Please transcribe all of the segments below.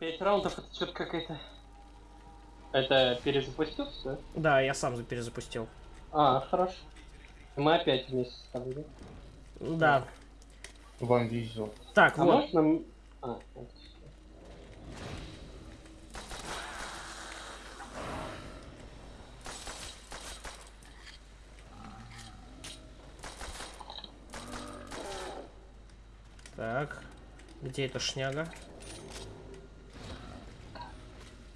Пять раундов это что-то какая-то... Это перезапустился? Да, я сам перезапустил. А, хорошо. Мы опять вместе с тобой, да? Да. Вам везет. Так, А вот. нам... А, вот. Так. Где эта шняга?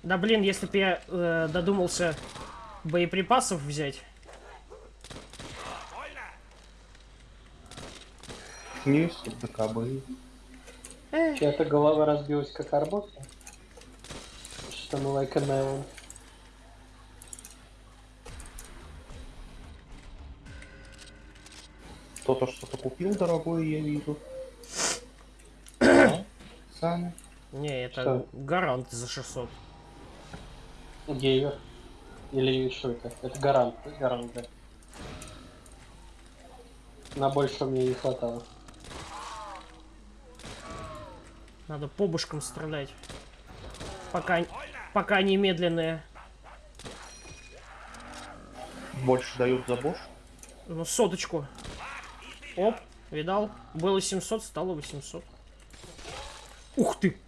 Да блин, если бы я э, додумался боеприпасов взять. Есть, ДКБ. Чья-то голова разбилась как арбуз? Что мы a melon. Кто-то что-то купил дорогое, я вижу. Саня. Не, это Что? гарант за 600. Гейвер. Или что это? Это гарант. Гарант, да. На больше мне не хватало. Надо по бушкам стрелять. Пока, пока они медленные. Больше дают за бош. Ну, соточку. Оп, видал? Было 700, стало 800. Ух ты!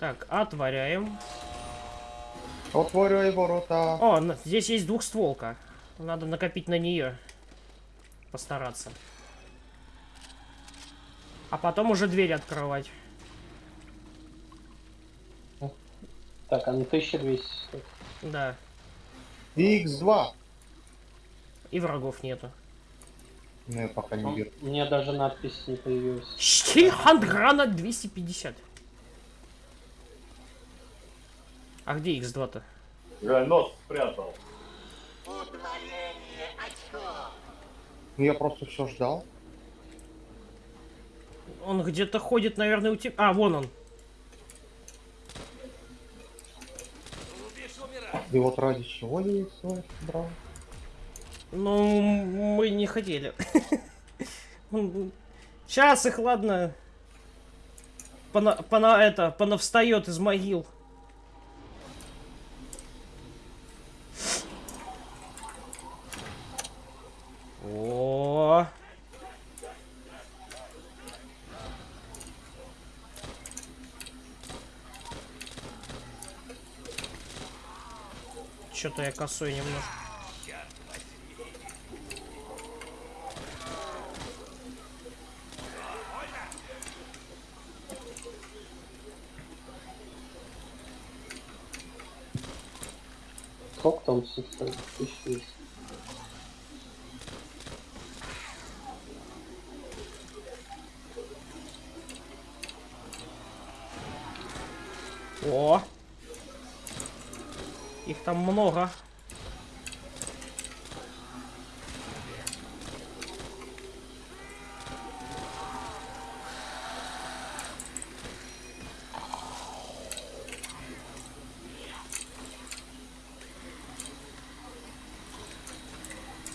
Так, отворяем. Отворяй ворота. О, здесь есть двухстволка. Надо накопить на нее. Постараться. А потом уже дверь открывать. Так, а на 1200. стоит. Да. X2. И врагов нету. Ну, я пока не вижу. У меня даже надпись не появилась. Штихандграна 250. А где X2-то? Я нос спрятал. Ну, я просто все ждал. Он где-то ходит, наверное, у тебя... А, вон он. И вот ради чего я их брал. Ну, мы не хотели. Сейчас их, ладно. Пона, пона, это, понавстает из могил. Что-то я косой немножко. Сколько там все стоит? 1200. О! Их там много.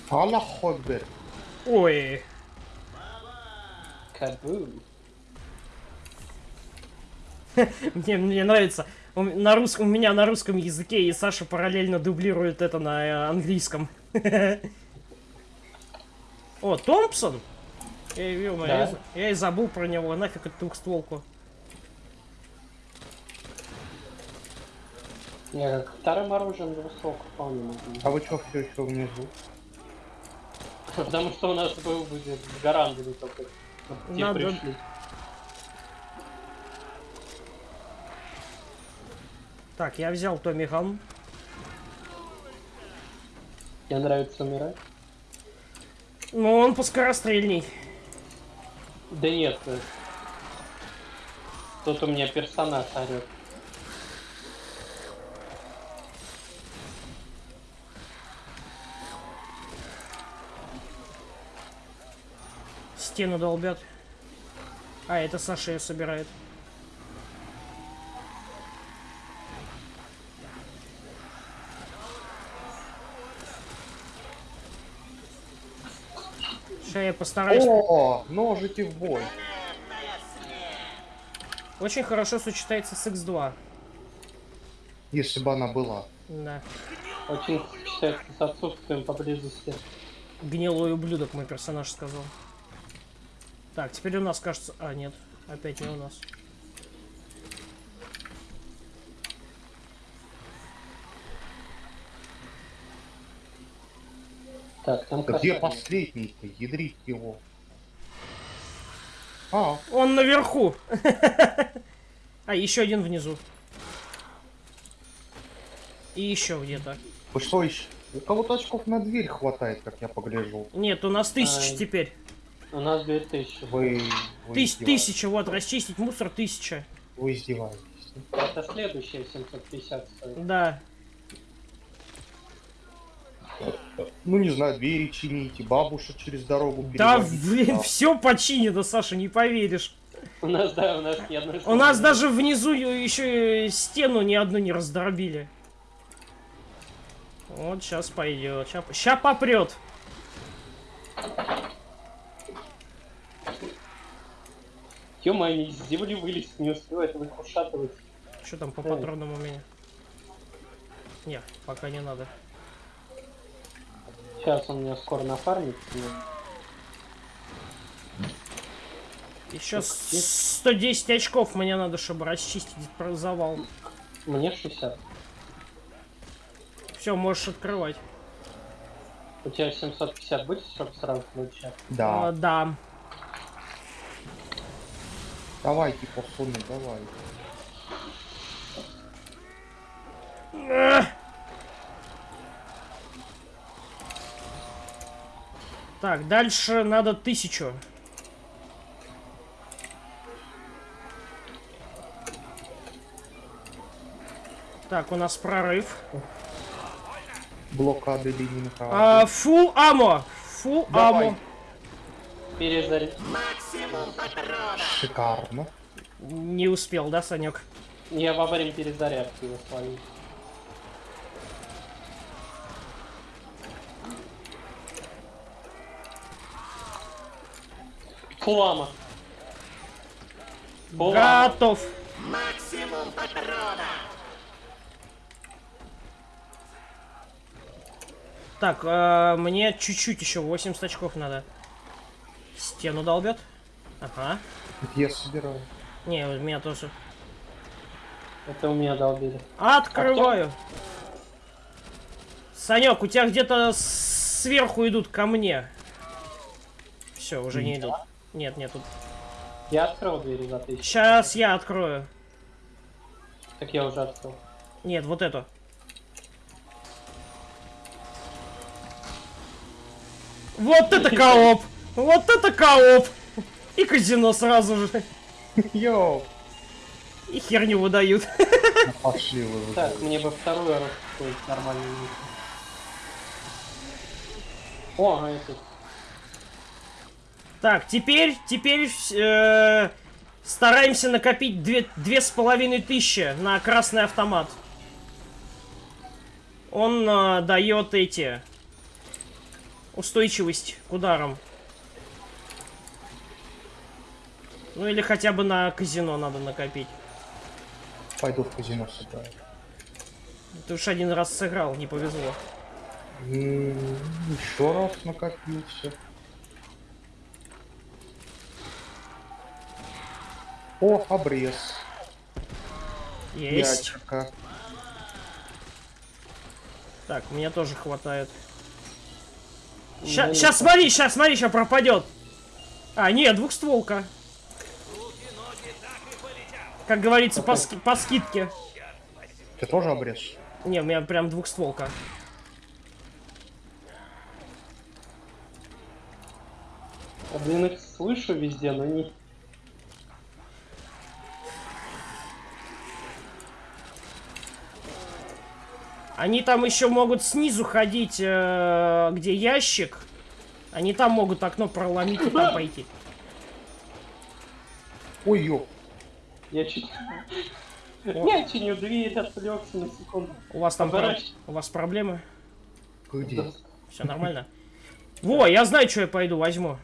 Аллах Хокбер. Ой, Кабум. мне, мне нравится. У, на русском, у меня на русском языке, и Саша параллельно дублирует это на э, английском. О, Томпсон? Я, ё-моё, Да. я я и забыл про него, нафиг эту двухстволку. Я как вторым оружием двустволку вполне могу. А вы что все еще внизу? Потому что у нас был будет с гарантами только. Надо- пришли. Так, я взял Томми Ган. Мне нравится умирать. Ну, он поскорострельней. Да нет. э, Тут у меня персонаж орет. Стену долбят. А, это Саша ее собирает. Я постараюсь... О, ножики в бой. Очень хорошо сочетается с X2. Если бы она была. Да. Очень считается с отсутствием поблизости. Гнилой ублюдок, мой персонаж сказал. Так, теперь у нас кажется... А, нет. Опять не у нас. Так, там Да где последний-то? Ядрить его. А, Он наверху. А, еще один внизу. И еще где-то. вы что еще? У кого-то очков на дверь хватает, как я погляжу. Нет, у нас тысяча Ай. теперь. У нас 2000. Вы, вы, Тыс- тысяча, вот, расчистить мусор тысяча. вы издеваетесь. Это следующее 750 стоит. Да. Ну не знаю, двери чините, бабушек через дорогу Да, переводите. блин, Да. все починено, Саша, не поверишь. У нас, да, у нас ни одной У нас даже внизу еще стену ни одну не раздробили. Вот сейчас пойдет. Ща, попрет. Ё-моё, они из земли вылезть не успевают, вы их ушатывать. Что там по патронам у меня? Не, пока не надо. Сейчас он меня скоро нафармит. ну, Еще Так, с- 110 очков мне надо, чтобы расчистить про завал. Мне 60. Все, можешь открывать. У тебя 750 будет, чтобы сразу получать? Да. А, да. Давайте, посуны, давай. Так, дальше надо тысячу. Так, у нас прорыв. Блокады Ленинграда. А, фул амо. Фул амо. Перезаряд. Шикарно. Не успел, да, Санек? Я во время перезарядки его. Флама. Флама. Готов. Так, э, мне чуть-чуть еще 80 очков надо. Стену долбят. Ага. Я собираю. Не, у меня тоже. Это у меня долбили. Открываю. Санек, у тебя где-то сверху идут ко мне. Все, уже не идут. Нет, нет, тут. Я открыл двери за тысячу. Сейчас я открою. Так я уже открыл. Нет, вот эту. Вот это кооп! Вот это кооп! И казино сразу же. Йоу. И херню выдают. Пошли вы. Так, мне бы вторую раз какой-то нормальный. О, а это... Так, теперь, теперь э, стараемся накопить две, две с половиной тысячи на красный автомат. Он э, дает эти устойчивость к ударам. Ну или хотя бы на казино надо накопить. Пойду в казино сыграю. Ты уж один раз сыграл, не повезло. Еще раз накопился. О, обрез. Есть. Ячерка. Так, мне тоже хватает. Ну, Сейчас смотри, сейчас смотри, сейчас пропадет. А, нет, двухстволка. Как говорится, по, ски- по скидке. Ты тоже обрез? Не, у меня прям двухстволка. Блин, их слышу везде, но не... Они там еще могут снизу ходить, э, где ящик. Они там могут окно проломить и там пойти. Ой, ё. Я чуть... Я чиню дверь, отвлекся на секунду. У вас там про- у вас проблемы? Где? Все нормально? Во, я знаю, что я пойду возьму.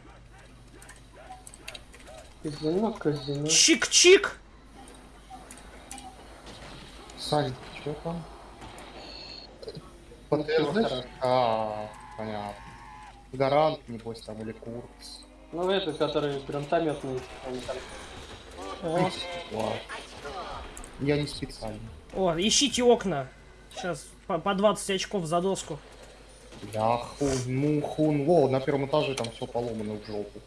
Казино, казино. Чик-чик! Сань, что там? Хорошо. А, понятно. Гарант, небось, там, или курс. Ну, это, который гранатометный, Ладно. Я не специально. О, ищите окна. Сейчас по, по 20 очков за доску. Я хун, ну хун. Во, на первом этаже там все поломано в жопу.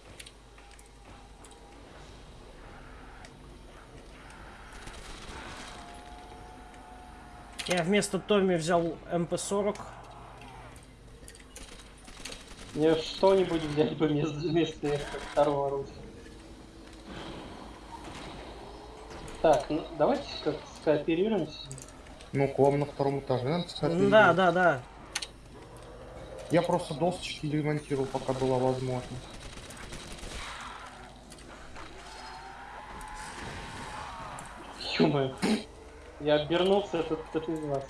Я вместо Томми взял МП-40. Мне что-нибудь взять бы вместо, второго оружия. Так, ну давайте как скооперируемся. Ну, к вам на втором этаже, надо. М, Да, да, да. Я просто досочки ремонтировал, пока была возможность. ё Я обернулся, это кто-то из вас.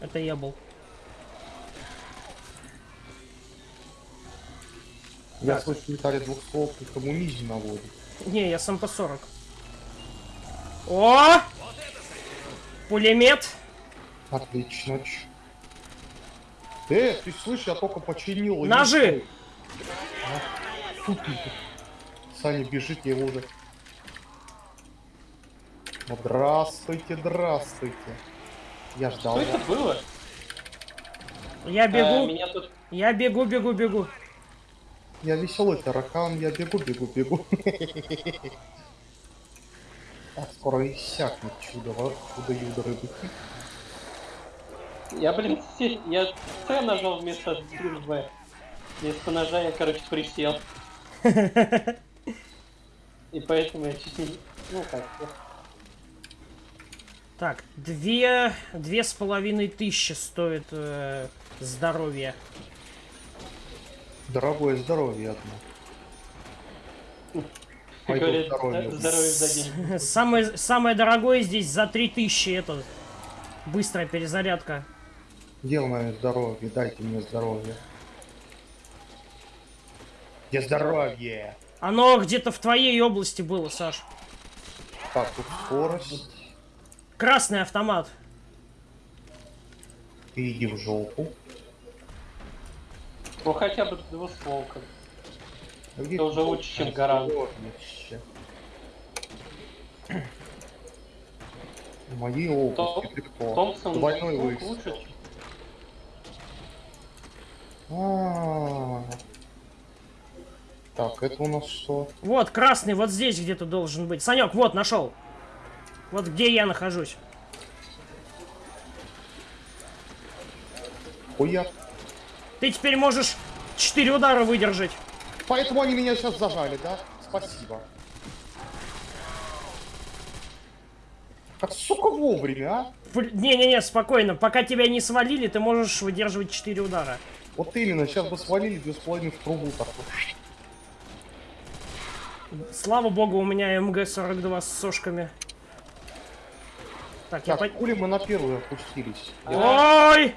Это я был. Я слышу металле двух слов, и коммунизм наводит. Не, я с МП-40. О! Пулемет. Отлично. ч. Э, ты слышишь, я только починил. и Ножи! А, фу ты. Саня бежит, я его уже... Вот Здравствуйте, здравствуйте. Я ждал. Что это было? Я А, бегу. меня тут Я бегу, бегу, бегу. Я веселый таракан, я бегу, бегу, бегу. Так, скоро иссякнет чудо, чудо юдо рыбы. Я, блин, я С нажал вместо В. Вместо ножа я, короче, присел. И поэтому я чуть не... Ну как, Так, две, две с половиной тысячи стоит э, здоровье. Дорогое здоровье одно. Пойду говорят, здоровье. «Да- здоровье за день. Самое, самое дорогое здесь за три тысячи это быстрая перезарядка. Где мое здоровье? Дайте мне здоровье. Где здоровье? Оно где-то в твоей области было, Саш. Так, тут скорость. Красный автомат. Ты иди в жопу. Ну хотя бы двустволка. А Это уже лучше, чем гарант. здоровьище? В моей области ты кто? Томпсон Двойной выстрел. лучше. А. Так, это у нас что? Вот, красный вот здесь где-то должен быть. Санек, вот, нашел. Вот где я нахожусь. Хуя. Ты теперь можешь четыре удара выдержать. Поэтому они меня сейчас зажали, да? Спасибо. Как, сука, вовремя, а? Не-не-не, спокойно. Пока тебя не свалили, ты можешь выдерживать четыре удара. Вот именно, сейчас бы свалили две с половиной в трубу такой. Слава богу, у меня МГ-42 с сошками. Так, я Так, по... хули мы на первую опустились? Ой!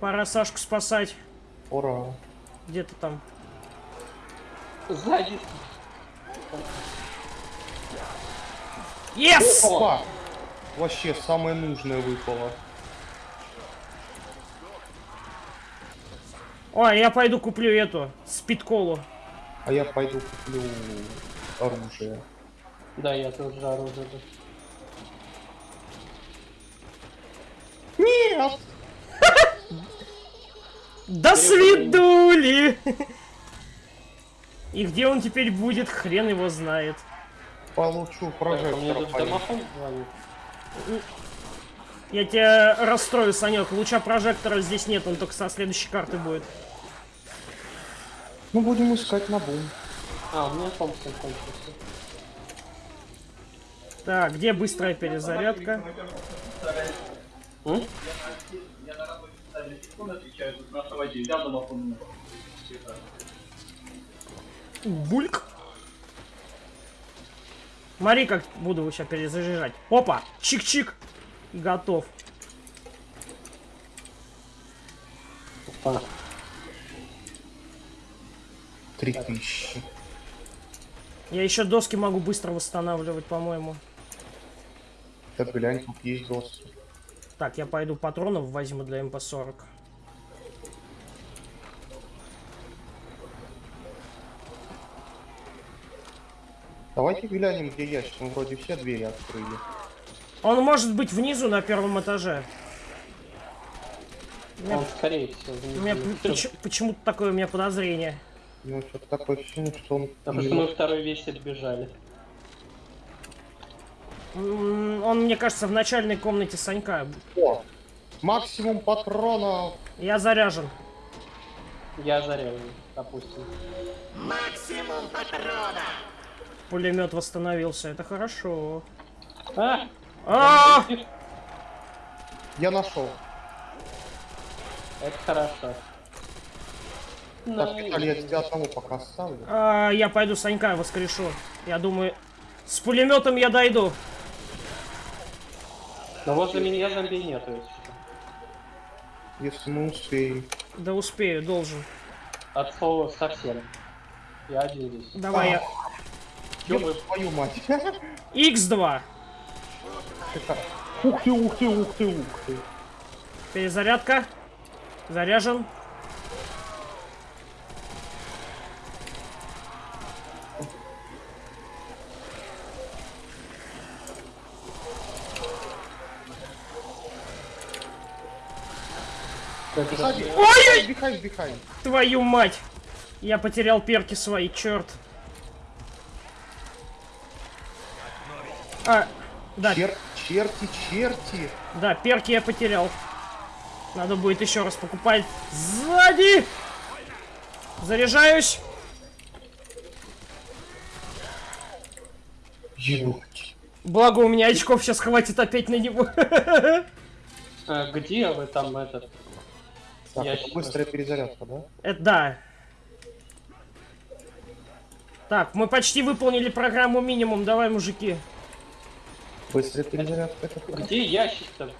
Пора Сашку спасать. Ура. Где ты там? Сзади. Yes! Опа! Вообще, самое нужное выпало. Ой, я пойду куплю эту, спидколу. А я пойду куплю оружие. Да, я тоже оружие. Нет! До свидули! И где он теперь будет, хрен его знает. Получу а прожектор. звонит. Я тебя расстрою, Санек. Луча прожектора здесь нет, он только со следующей карты будет. Ну, будем искать на бум. А, у меня Томпсон кончился. Так, где быстрая перезарядка? Я на работе специально телефон отвечаю, тут на автомате взял домофон. Бульк. Смотри, как буду сейчас перезаряжать. Опа! Чик-чик! Готов. Опа. Три тысячи. Я еще доски могу быстро восстанавливать, по-моему. Так глянь, тут есть доступ. Так, я пойду патронов возьму для МП-40. Давайте глянем, где ящик. Мы вроде все двери открыли. Он может быть внизу на первом этаже. У меня, Он, скорее всего, у меня поч- почему-то такое у меня подозрение. Ну, что-то такое ощущение, что он... Потому что мы второй весь отбежали. Он, мне кажется, в начальной комнате Санька. О, максимум патронов. Я заряжен. Я заряжен, допустим. Пулемет восстановился. Это хорошо. А! А! Я нашел. Это хорошо. Так, Виталий, я тебя одного пока оставлю. А, я пойду Санька воскрешу. Я думаю, с пулеметом я дойду. Но возле меня зомби нету, если что. Если мы успеем. Да успею, должен. От слова совсем. Я один здесь. Давай я. Ёб твою мать. X2. Ух ты, ух ты, ух ты, ух ты. Перезарядка. Заряжен. Ой! Behind, behind. Твою мать! Я потерял перки свои, черт. А, да, Чер- черти, черти. да, перки я потерял. Надо будет еще раз покупать. Сзади! Заряжаюсь. Ебать. Благо у меня очков сейчас хватит опять на него. А, где вы там этот? Так, Я это быстрая перезарядка, да? Это да. Так, мы почти выполнили программу минимум. Давай, мужики. Быстрая перезарядка. Это. Где ящик-то?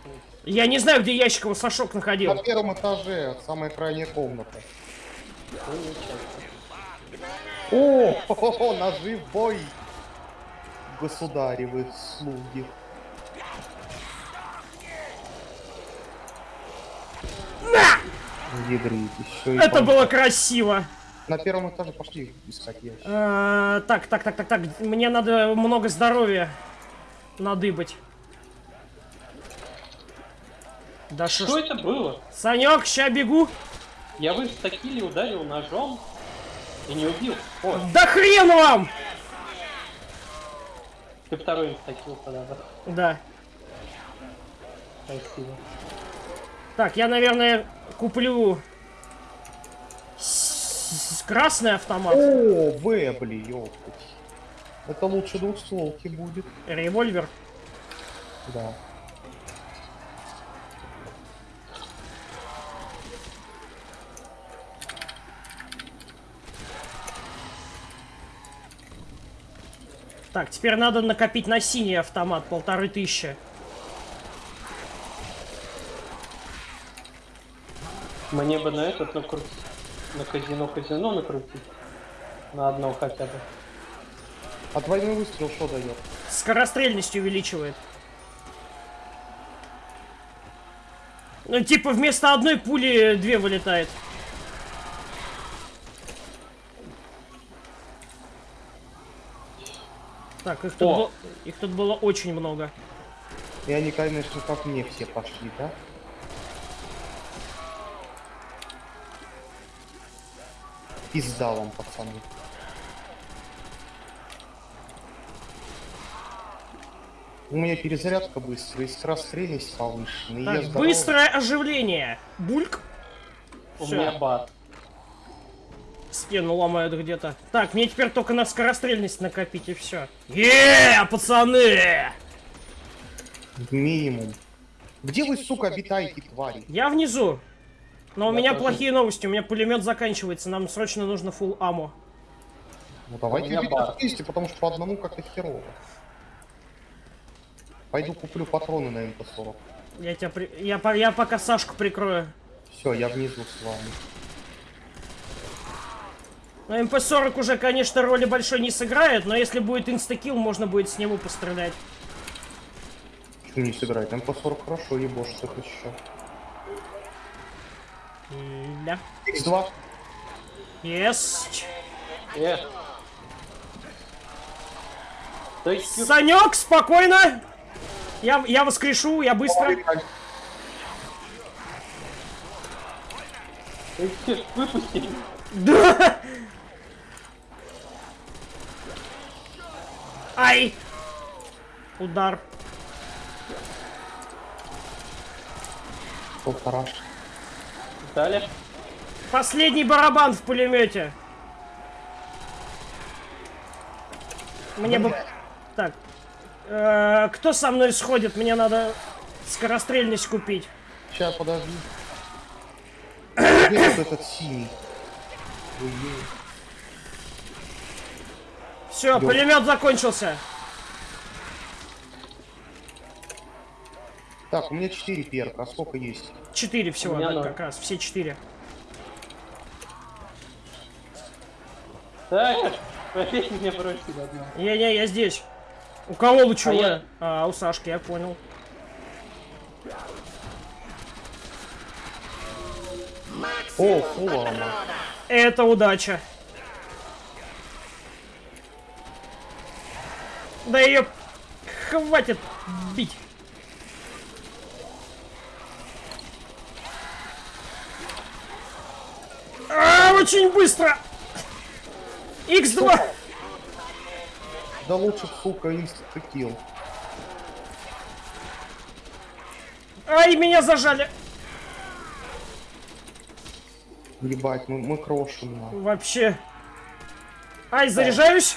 Я не знаю, где ящик его Сашок находил. На первом этаже, самая крайняя комната. Ну, ничего. О, хо-хо-хо, ножи в бой. Государевы слуги. Еще Это было красиво. На первом этаже пошли искать ящик. А, так, так, так, так, так. Мне надо много здоровья надыбать. Да что Что это было? Санек, ща бегу. Я в инстакиле ударил ножом и не убил. О, Да хрен вам! ты второй инстакил подобрал. Да. Спасибо. Так, я, наверное, куплю с- с- красный автомат. О, Вебли, ёптать. Это лучше двухстволки будет. Револьвер. Да. Так, теперь надо накопить на синий автомат, полторы тысячи. Мне бы на этот накрутить. На казино казино накрутить. На одно хотя бы. А двойной выстрел что дает? Скорострельность увеличивает. Ну, типа, вместо одной пули две вылетает. Так, их тут, О! было, их тут было очень много. И они, конечно, как мне все пошли, да? Пизда вам, пацаны. У меня перезарядка быстрая, и скорострельность повышена. и я Так, здоров. быстрое оживление. Бульк. У Всё. меня бат. Стену ломают где-то. Так, мне теперь только на скорострельность накопить и все. Е, пацаны! Минимум. Где вы, сука, обитаете, твари? Я внизу. Но у меня тоже. плохие новости. У меня пулемет заканчивается. Нам срочно нужно full амmo. Ну давайте вместе, потому что по одному как-то херово. Пойду куплю патроны на МП-40. Я тебя при... я, по- я пока Сашку прикрою. Все, я внизу с вами. Но МП-40 уже, конечно, роли большой не сыграет, но если будет Insta-Kill, можно будет с него пострелять. Не сыграть. МП-40 хорошо, ебошь, так еще. Да. X2. Есть. Э. То есть, ю- Санек, спокойно. Я, я воскрешу, я быстро. выпусти. Да. Ай. Удар. Полтора. Далее. Последний барабан в пулемете. Мне бы... Так. Э, кто со мной сходит? Мне надо скорострельность купить. Сейчас, подожди. Где этот синий? Все, пулемет закончился. Так, у меня 4 перка, а сколько есть? Четыре всего, У меня да, как раз. Все четыре. Так, опять меня бросили одного. Не-не, я здесь. У кого лучевое? А я- А, у Сашки, я понял. О, фулама. Это удача. Да ее хватит бить. А, очень быстро. X2. Да лучше, сука, Insta-Kill. Ай, меня зажали. Ебать, мы, мы крошим. на. Вообще. Ай, заряжаюсь.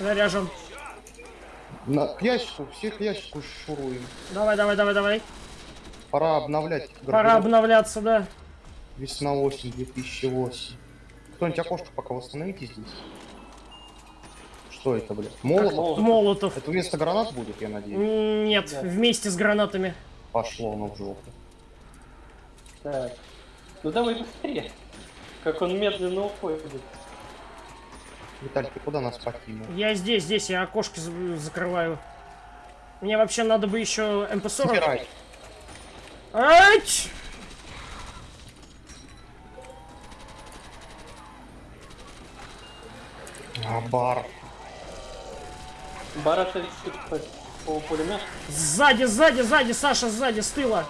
Заряжен. На, к ящику, все к ящику шуруем. Давай, давай, давай, давай. Пора обновлять. Пора обновляться, да. Весна осень 2008. Кто-нибудь окошко пока восстановите здесь? Что это, блядь? Молотов? Молот. Молотов. Это вместо гранат будет, я надеюсь? Нет, Да. вместе с гранатами. Пошло оно в жопу. Так. Ну давай быстрее. Как он медленно уходит. Виталий, ты куда нас покинул? Я здесь, здесь, я окошки за- закрываю. Мне вообще надо бы еще МП-40. Собирай. Ать! А, бар. Барата висит по, по пулемет. Сзади, сзади, сзади, Саша, сзади, с тыла.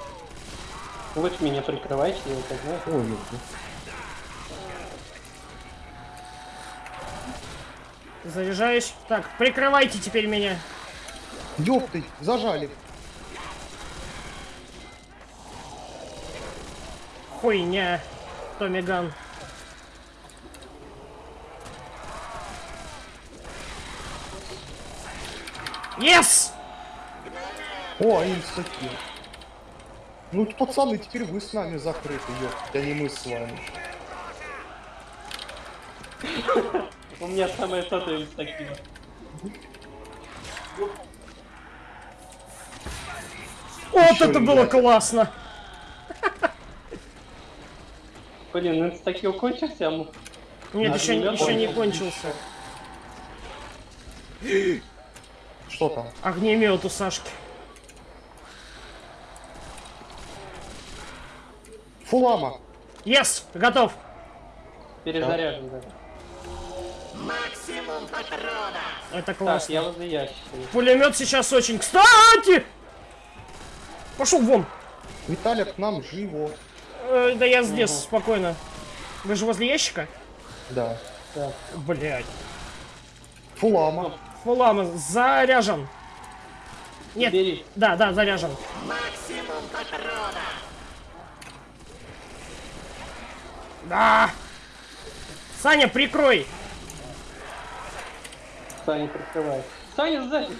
Вы меня прикрываете, я это знаю. Ой, ёпта. Заряжаюсь. Так, прикрывайте теперь меня. Ёпты, зажали. Хуйня. Томми Yes! О, инстаки. Ну, пацаны, теперь вы с нами закрыты, ёпта, а не мы с вами. У меня самое то из таких. Вот это было классно. Блин, инстакил кончился, а мы... Нет, еще, еще не он- кончился. Что там? Огнемет у Сашки. Фулама. Yes, готов. перезаряжен, да. Это Так, классно. я возле ящика. Пулемет сейчас очень. Кстати! Пошел вон. Виталик, к нам живо. Э, да я здесь, спокойно. Вы же возле ящика? Да. Так. Блять. Фулама. Фулама заряжен. Нет. Бери. Да, да, заряжен. Да. Саня, прикрой. Саня прикрывает. Саня сзади.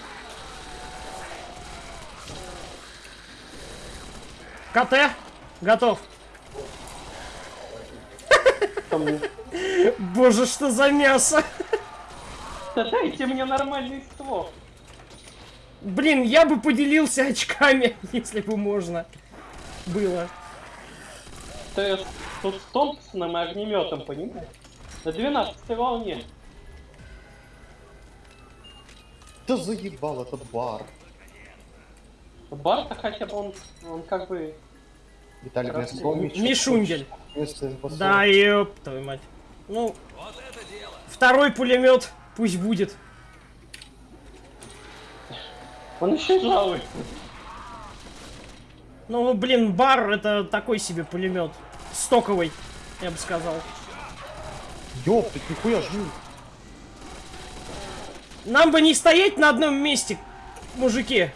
КТ. Готов. Боже, что за мясо. Да дайте мне нормальный ствол. Блин, я бы поделился очками, если бы можно было. То есть тут с Томпсоном и огнеметом, понимаешь? На 12 волне. Да заебал этот бар. Барта хотя бы он, он как бы... Виталий, Раз- Мишундель. Да, ёб твою мать. Ну, второй пулемет пусть будет. Он еще жалуется. Ну, блин, бар это такой себе пулемет. Стоковый, я бы сказал. Ёптать, нихуя жил. Нам бы не стоять на одном месте, мужики.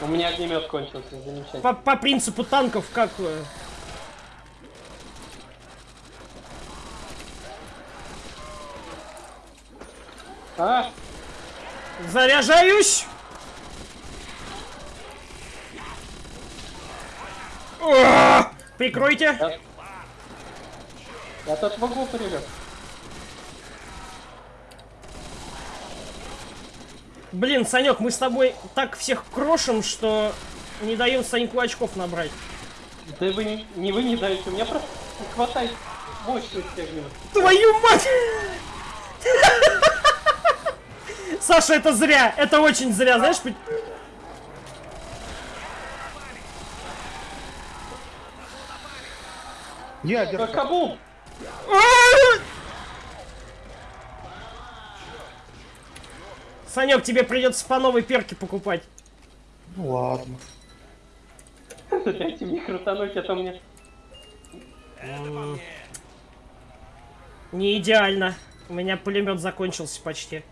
У меня огнемет кончился, замечательно. По, по принципу танков, как... А, Заряжаюсь! О! Прикройте! я... Я тут в углу прилег. Блин, Санек, мы с тобой так всех крошим, что не даем Саньку очков набрать. Да вы не, не вы не даете, у меня просто не хватает мощности. Твою мать! Саша, это зря, это очень зря, знаешь? Ядер. Кабум! Санек, тебе придется по новой перке покупать. Ну ладно. Дайте мне крутануть, а то мне... Не идеально. У меня пулемет закончился почти.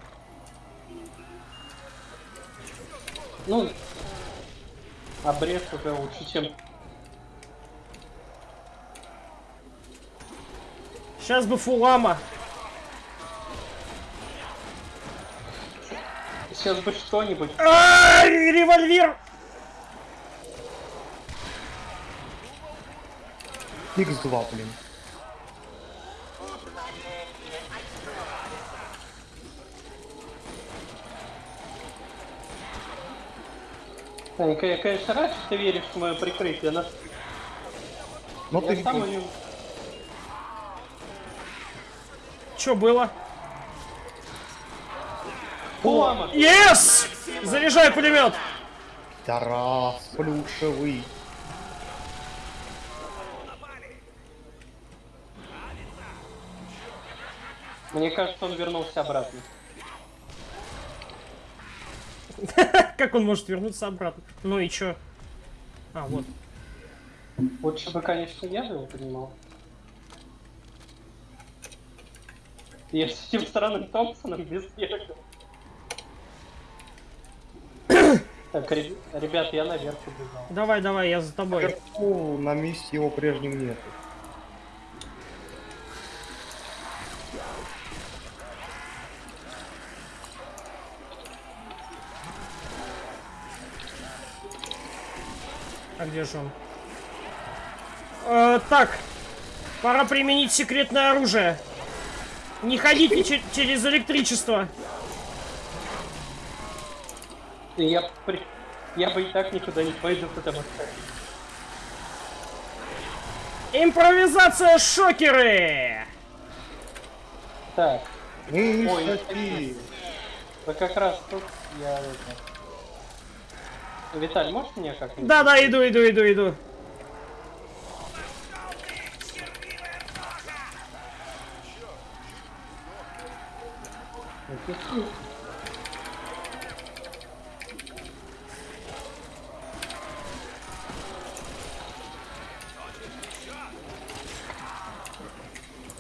Ну, обрез уже лучше, чем... Сейчас бы фулама. Сейчас бы что-нибудь. А, револьвер! X2, блин. Я, конечно, рад, что ты веришь в мое прикрытие, но Но я ты сам не... Что было? Фулама! Yes! Заряжай пулемет! Тарас, плюшевый. Мне кажется, он вернулся обратно. Как он может вернуться обратно? Ну и чё? А, вот. Лучше бы, конечно, я бы его понимал. Я с этим странным Томпсоном без берега. Так, ре- ребят, я наверх убежал. Давай, давай, я за тобой. Наверху на месте его прежнем нет. Где же он? Э, так, пора применить секретное оружие. Не ходите че- через электричество. Я, при- я бы и так никуда не пойду, потому что... Импровизация шокеры! Так, Ой, вы как раз тут я... Виталь, можешь мне как-нибудь? Да-да, иду, иду, иду, иду.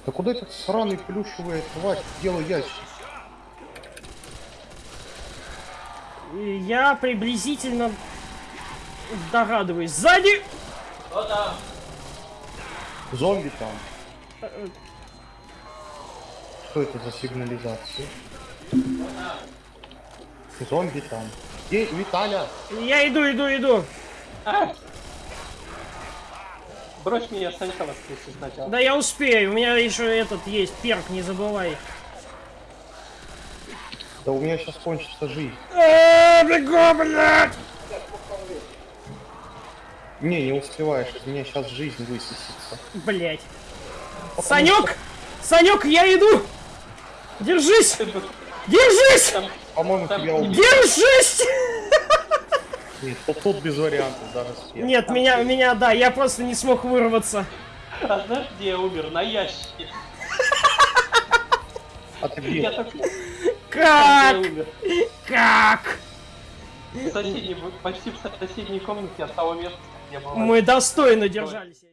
Да куда этот сраный плюшевый тварь делал ящик? Я приблизительно догадываюсь. Сзади! Кто там? Зомби там. Что это за сигнализация? Зомби там. Эй, Виталя! Я иду, иду, иду. А! Брось меня Санька воскресить сначала. Да я успею, у меня еще этот есть, перк, не забывай. Да у меня сейчас кончится жизнь. Я бегу, блядь! Не, не успеваешь, из меня сейчас жизнь высосется. Блять. Санек! Санек, я иду! Держись! Держись! По-моему, тебя убили. Держись! Нет, тут, тут без вариантов даже спец. Нет, Там меня, есть. меня, да, я просто не смог вырваться. А знаешь, где я умер? На ящике. А ты где? Я так... Как? Там. Как? В соседней, почти в соседней комнате а от того места, где я. Мы достойно держались.